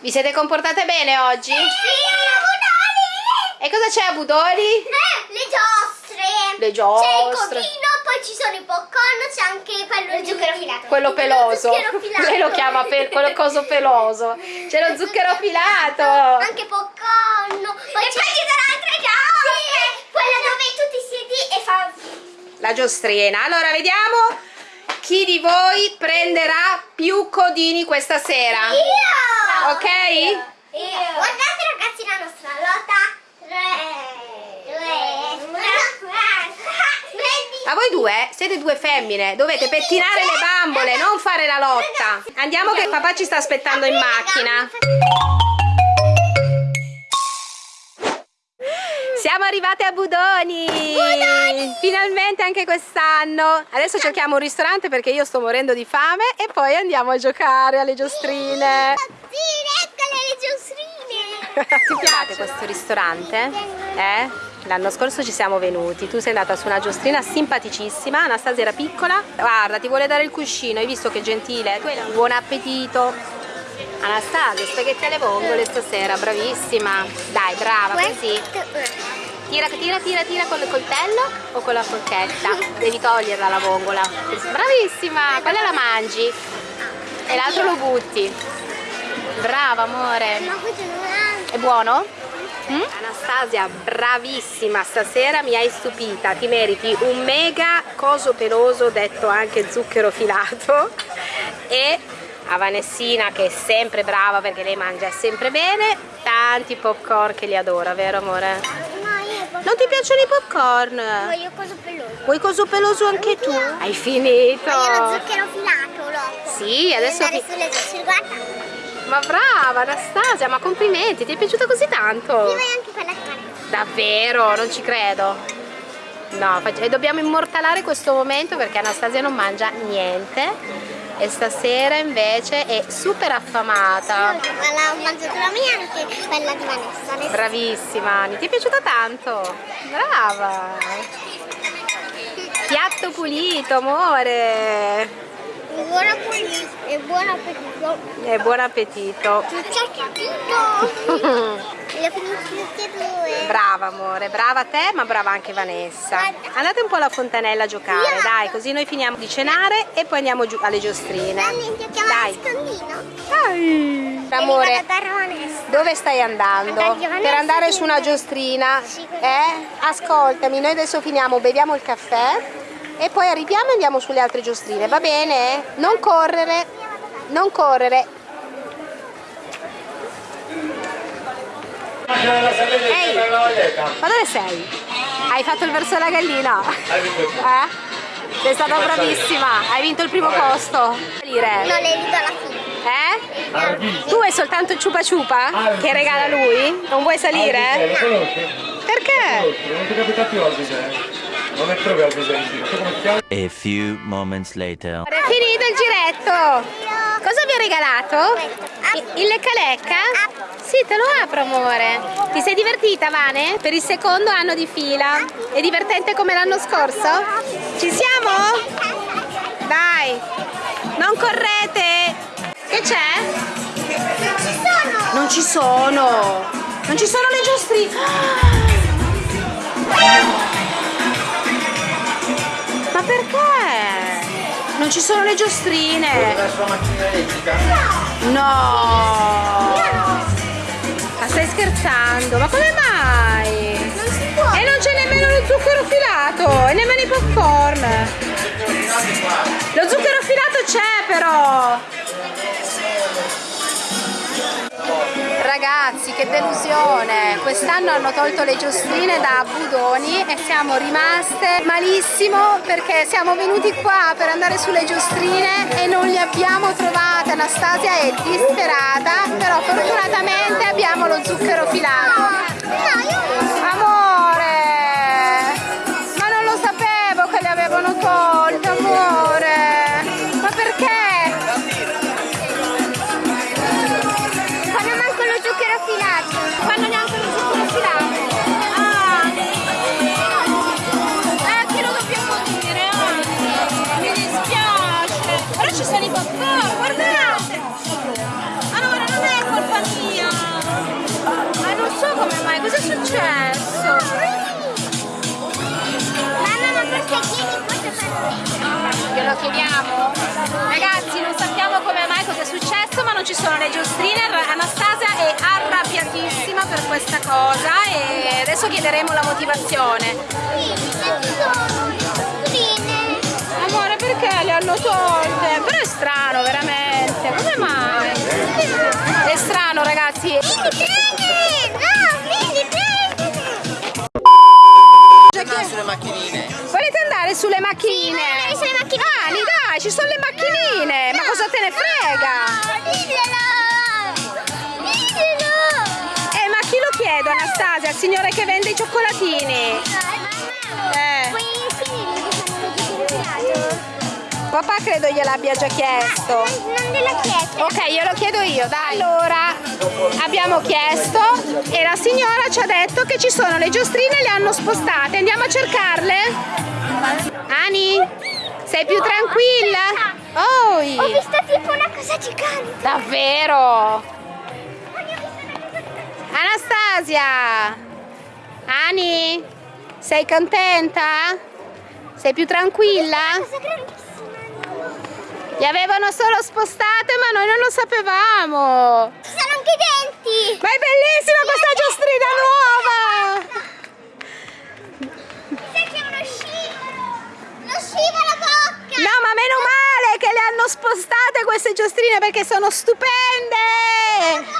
Vi siete comportate bene oggi? Sì, a E cosa c'è a Budoli? Eh, le giostre. Le C'è il giostre. codino, poi ci sono i popcorn, c'è anche quello di zucchero filato. Quello peloso. Lo zucchero filato. Lei lo chiama pe- quello coso peloso. C'è lo zucchero filato. Anche popcorn. Poi e poi ci sono altre giostre. quella dove tu ti siedi e fa... La giostrina. Allora, vediamo chi di voi prenderà più codini questa sera. Io! Ok? Io! Guardate ragazzi la nostra lotta. Ma voi due siete due femmine, dovete pettinare le bambole, non fare la lotta. Andiamo che papà ci sta aspettando in macchina. Arrivate a Budoni! Finalmente anche quest'anno! Adesso cerchiamo un ristorante perché io sto morendo di fame e poi andiamo a giocare alle giostrine. Sì, eccole le giostrine. Ti piace questo ristorante? Eh? L'anno scorso ci siamo venuti, tu sei andata su una giostrina simpaticissima, Anastasia era piccola, guarda ti vuole dare il cuscino, hai visto che gentile? Buon appetito! Anastasia, spaghetti alle vongole stasera, bravissima! Dai, brava, così! Tira, tira, tira, tira con il coltello o con la forchetta? Devi toglierla la vongola. Bravissima, quella la mangi e l'altro lo butti. Brava amore. È... È buono? Mm? Anastasia, bravissima, stasera mi hai stupita, ti meriti un mega coso peloso, detto anche zucchero filato, e a Vanessina che è sempre brava perché lei mangia sempre bene, tanti popcorn che li adora, vero amore? Non ti piacciono i popcorn? voglio cosa peloso. Vuoi coso peloso anche tu? Hai finito? Voglio lo zucchero filato, lo. Sì, adesso... Andare fi- sulle guarda. Ma brava Anastasia, ma complimenti, ti è piaciuta così tanto? Io voglio anche quella carne. Davvero, non ci credo. No, e dobbiamo immortalare questo momento perché Anastasia non mangia niente e stasera invece è super affamata. Ma l'ho mangiato la mia e anche quella di Vanessa. Bravissima Ani, ti è piaciuta tanto? Brava! Piatto pulito, amore! Buon appetito. E buon appetito. E buon appetito! Due. Brava amore, brava te ma brava anche Vanessa. Andate un po' alla fontanella a giocare, dai, così noi finiamo di cenare e poi andiamo giù alle giostrine. Dai. Dai. Amore, dove stai andando? Andare a Vanessa Per andare su una giostrina? Eh? Ascoltami, noi adesso finiamo, beviamo il caffè e poi arriviamo e andiamo sulle altre giostrine, va bene? Non correre, non correre. Ehi, ma dove sei? Hai fatto il verso della gallina? Eh? Sei stata bravissima, hai vinto il primo posto. Salire. Non le rido alla fine. Eh? Tu hai soltanto il ciupa ciupa che regala lui? Non vuoi salire? Conosci? Perché? Non ti capita più Albise? Non è proprio giro. Tu come ti chiami? A few moments later. È finito il giretto! Cosa vi ho regalato? Il lecca lecca? Sì, te lo apro amore. Ti sei divertita Vane? Per il secondo anno di fila? È divertente come l'anno scorso? Ci siamo? Dai! Non correte! Che c'è? Non ci sono! Non ci sono le giostrine! Ma perché? Non ci sono le giostrine! La sua macchina elettrica? No! Ma stai scherzando? Ma come mai? Non si può. E non c'è nemmeno lo zucchero filato e nemmeno i popcorn. Lo zucchero filato c'è però. Ragazzi, che delusione! Quest'anno hanno tolto le giostrine da Budoni e siamo rimaste malissimo perché siamo venuti qua per andare sulle giostrine e non le abbiamo trovate. Anastasia è disperata, però fortunatamente abbiamo lo zucchero filato. Successo? Mamma, ma forse chiedi cosa fanno Glielo chiediamo? Ragazzi, non sappiamo come mai cosa è successo, ma non ci sono le giostrine. Anastasia è arrabbiatissima per questa cosa e adesso chiederemo la motivazione. Sì, ci sono le giostrine. Amore, perché le hanno tolte? Ci sono le macchinine. Ma cosa te ne frega? No, diglielo! Diglielo! Eh, ma chi lo chiedo, Anastasia? Il signore che vende i cioccolatini? Eh. Puoi finire che fanno giostrine Papà credo gliel'abbia già chiesto. Non gliel'ho chiesto. Ok, glielo chiedo io, dai. Allora, abbiamo chiesto e la signora ci ha detto che ci sono le giostrine e le hanno spostate. Andiamo a cercarle? Ani, sei più tranquilla? Oi! Ho visto tipo una cosa gigante. Davvero? Anastasia! Ani? Sei contenta? Sei più tranquilla? Cosa grandissima. Le avevano solo spostate ma noi non lo sapevamo! Ci sono anche i denti. Ma è bellissima questa giostrina nuova! Sai che è uno scivolo. Lo scivolo bocca. No, ma meno male che le hanno spostate queste giostrine perché sono stupende!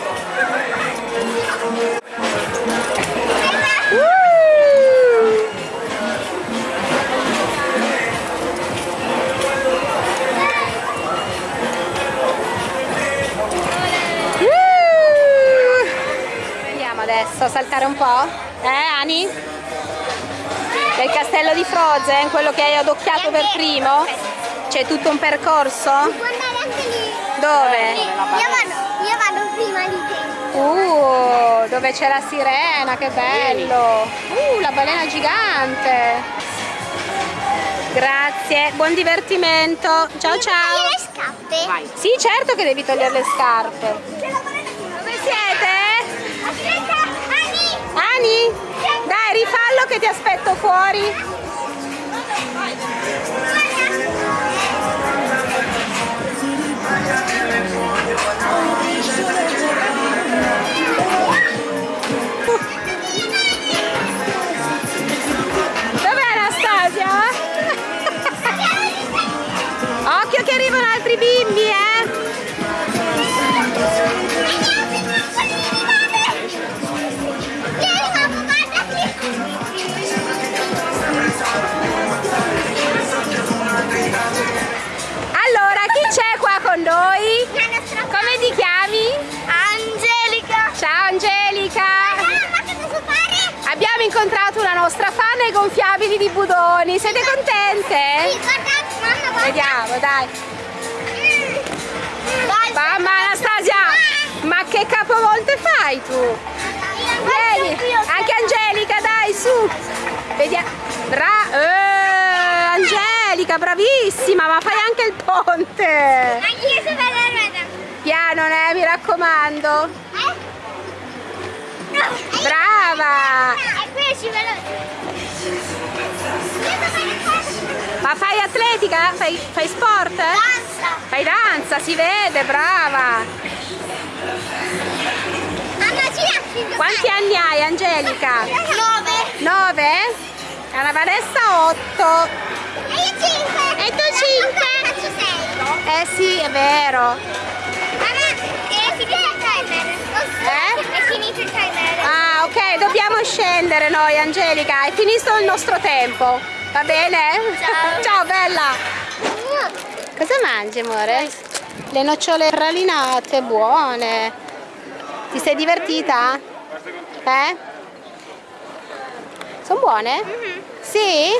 A saltare un po'? Eh, Ani? Del castello di Frozen, quello che hai adocchiato per primo? C'è tutto un percorso? Dove? Io vado, prima di te. Uh, dove c'è la sirena, che bello! Uh, la balena gigante! Grazie, buon divertimento! Ciao ciao! togliere le scarpe. Sì, certo che devi togliere le scarpe! Ani. Ani? Dai, rifallo che ti aspetto fuori! Dov'è Anastasia? Occhio che arrivano altri bimbi, eh! Incontrato una nostra fan ai gonfiabili di Budoni, siete Sì, contente? guarda, mamma, guarda. Vediamo, dai. Vai, Mamma Anastasia, ma che capovolte fai tu? Vieni, anche Angelica, dai, su. Vediamo. Bra eh, Angelica, bravissima, ma fai anche il ponte. Anche io sono bella ruota. Piano, eh, mi raccomando. Eh? No. Brava. E qui ci veloce. Ma fai atletica? Fai, fai sport? Danza. Fai danza, si vede, brava. Quanti anni hai, Angelica? Nove. 9? Anna Vanessa 8. E io 5. E tu cinque. Faccio 6. Eh sì, è vero. Scendere noi, Angelica. È finito il nostro tempo. Va bene? Ciao. Ciao, bella. Cosa mangi, amore? Le nocciole pralinate, buone. Ti sei divertita? Eh? Sono buone? Sì?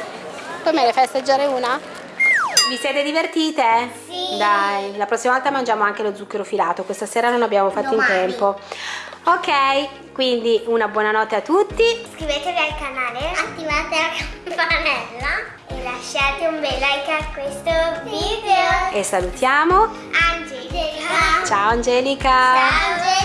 Poi me ne fai assaggiare una? Vi siete divertite? Sì. Dai, la prossima volta mangiamo anche lo zucchero filato. Questa sera non abbiamo fatto in Domani. tempo. Ok, quindi una buonanotte a tutti. Iscrivetevi al canale, attivate la campanella e lasciate un bel like a questo video. E salutiamo. Angelica. Ciao Angelica. Ciao.